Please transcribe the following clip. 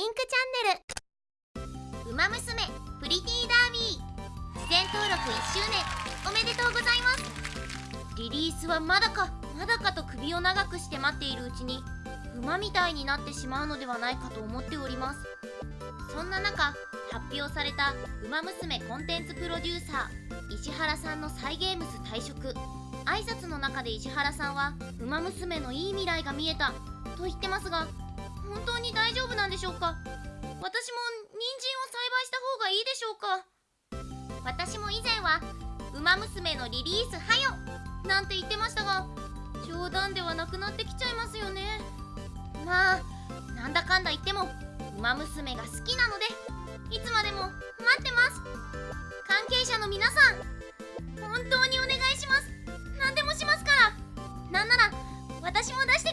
インクチャンネル。ウマ娘プリティダービー。自然登録1周年おめでとうございます。リリースはまだかまだかと首を長くして待っているうちに馬みたいになってしまうのではないかと思っております。そんな中発表された「ウマ娘コンテンツプロデューサー石原さんのサイゲームス退職。挨拶の中で石原さんは「ウマ娘のいい未来が見えた」と言ってますがしょうか？私も人参を栽培した方がいいでしょうか？私も以前は「ウマ娘のリリースはよ!」なんて言ってましたが冗談ではなくなってきちゃいますよね。まあなんだかんだ言ってもウマ娘が好きなのでいつまでも待ってます。関係者の皆さん本当にお願いします。何でもしますから。なんなら私も出して